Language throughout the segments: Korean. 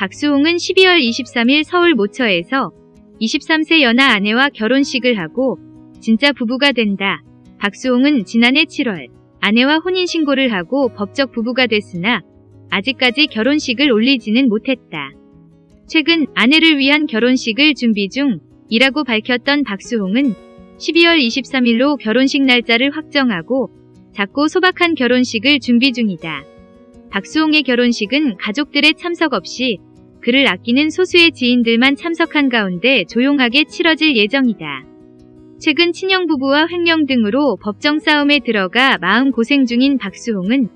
박수홍은 12월 23일 서울 모처에서 23세 연하 아내와 결혼식을 하고 진짜 부부가 된다. 박수홍은 지난해 7월 아내와 혼인신고를 하고 법적 부부가 됐으나 아직까지 결혼식을 올리지는 못했다. 최근 아내를 위한 결혼식을 준비 중이라고 밝혔던 박수홍은 12월 23일로 결혼식 날짜를 확정하고 작고 소박한 결혼식을 준비 중이다. 박수홍의 결혼식은 가족들의 참석 없이 그를 아끼는 소수의 지인들만 참석한 가운데 조용하게 치러질 예정이다. 최근 친형 부부와 횡령 등으로 법정 싸움에 들어가 마음고생 중인 박수홍은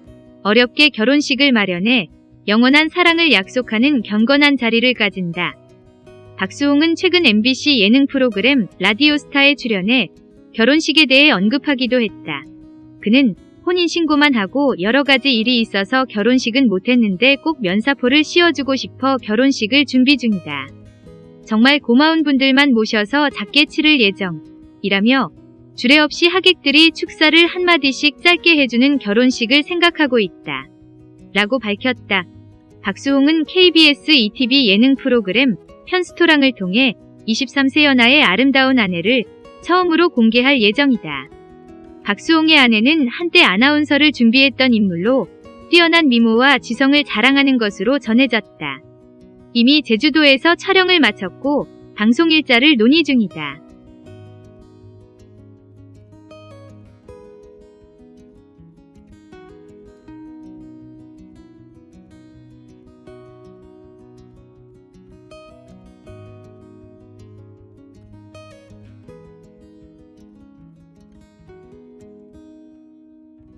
어렵게 결혼식을 마련해 영원한 사랑을 약속하는 경건한 자리를 가진다. 박수홍은 최근 MBC 예능 프로그램 라디오스타에 출연해 결혼식에 대해 언급하기도 했다. 그는 혼인신고만 하고 여러가지 일이 있어서 결혼식은 못했는데 꼭 면사포를 씌워주고 싶어 결혼식을 준비 중이다. 정말 고마운 분들만 모셔서 작게 치를 예정이라며 주례 없이 하객들이 축사를 한마디씩 짧게 해주는 결혼식을 생각하고 있다. 라고 밝혔다. 박수홍은 KBS ETV 예능 프로그램 편스토랑을 통해 23세 연하의 아름다운 아내를 처음으로 공개할 예정이다. 박수홍의 아내는 한때 아나운서를 준비했던 인물로 뛰어난 미모와 지성을 자랑하는 것으로 전해졌다. 이미 제주도에서 촬영을 마쳤고 방송 일자를 논의 중이다.